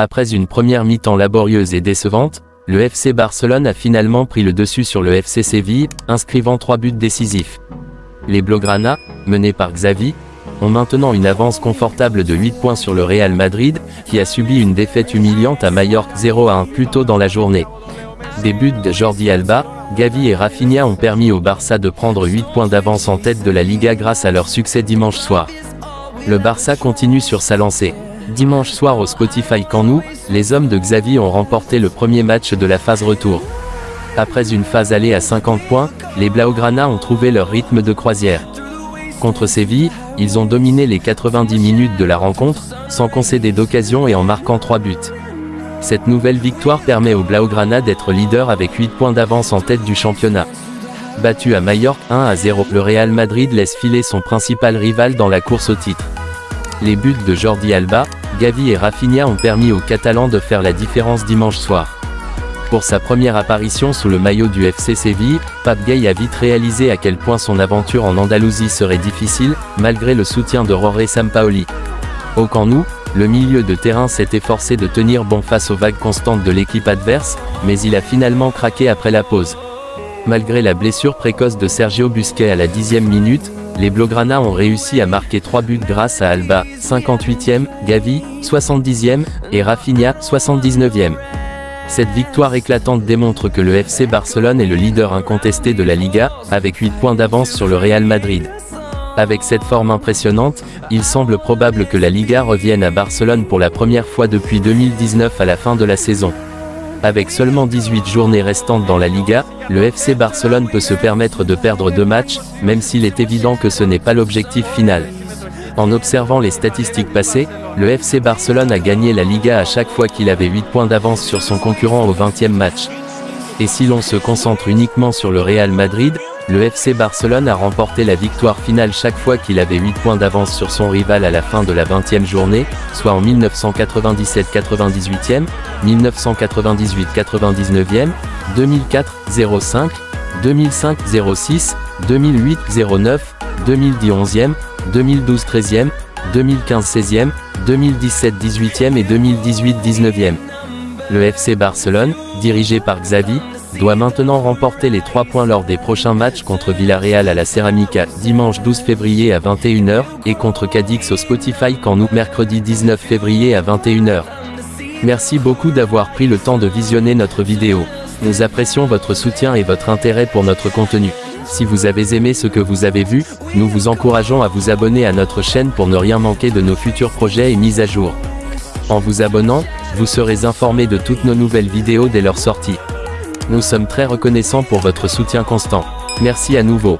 Après une première mi-temps laborieuse et décevante, le FC Barcelone a finalement pris le dessus sur le FC Séville, inscrivant trois buts décisifs. Les Blaugrana, menés par Xavi, ont maintenant une avance confortable de 8 points sur le Real Madrid, qui a subi une défaite humiliante à Mallorca 0 à 1 plus tôt dans la journée. Des buts de Jordi Alba, Gavi et Rafinha ont permis au Barça de prendre 8 points d'avance en tête de la Liga grâce à leur succès dimanche soir. Le Barça continue sur sa lancée. Dimanche soir au Spotify Camp Nou, les hommes de Xavi ont remporté le premier match de la phase retour. Après une phase allée à 50 points, les Blaugrana ont trouvé leur rythme de croisière. Contre Séville, ils ont dominé les 90 minutes de la rencontre, sans concéder d'occasion et en marquant 3 buts. Cette nouvelle victoire permet aux Blaugrana d'être leader avec 8 points d'avance en tête du championnat. Battu à Majorque 1 à 0, le Real Madrid laisse filer son principal rival dans la course au titre. Les buts de Jordi Alba, Gavi et Rafinha ont permis aux Catalans de faire la différence dimanche soir. Pour sa première apparition sous le maillot du FC Séville, Pape Gay a vite réalisé à quel point son aventure en Andalousie serait difficile, malgré le soutien de Roré Sampaoli. Au Camp Nou, le milieu de terrain s'est efforcé de tenir bon face aux vagues constantes de l'équipe adverse, mais il a finalement craqué après la pause. Malgré la blessure précoce de Sergio Busquets à la dixième minute, les Blaugrana ont réussi à marquer 3 buts grâce à Alba, 58e, Gavi, 70e, et Rafinha, 79e. Cette victoire éclatante démontre que le FC Barcelone est le leader incontesté de la Liga, avec 8 points d'avance sur le Real Madrid. Avec cette forme impressionnante, il semble probable que la Liga revienne à Barcelone pour la première fois depuis 2019 à la fin de la saison. Avec seulement 18 journées restantes dans la Liga, le FC Barcelone peut se permettre de perdre deux matchs, même s'il est évident que ce n'est pas l'objectif final. En observant les statistiques passées, le FC Barcelone a gagné la Liga à chaque fois qu'il avait 8 points d'avance sur son concurrent au 20e match. Et si l'on se concentre uniquement sur le Real Madrid, le FC Barcelone a remporté la victoire finale chaque fois qu'il avait 8 points d'avance sur son rival à la fin de la 20e journée, soit en 1997-98e, 1998-99e, 2004-05, 2005-06, 2008-09, 2010-11e, 2012-13e, 2015-16e, 2017-18e et 2018-19e. Le FC Barcelone, dirigé par Xavi, doit maintenant remporter les 3 points lors des prochains matchs contre Villarreal à la Ceramica, dimanche 12 février à 21h, et contre Cadix au Spotify quand mercredi 19 février à 21h. Merci beaucoup d'avoir pris le temps de visionner notre vidéo. Nous apprécions votre soutien et votre intérêt pour notre contenu. Si vous avez aimé ce que vous avez vu, nous vous encourageons à vous abonner à notre chaîne pour ne rien manquer de nos futurs projets et mises à jour. En vous abonnant, vous serez informé de toutes nos nouvelles vidéos dès leur sortie. Nous sommes très reconnaissants pour votre soutien constant. Merci à nouveau.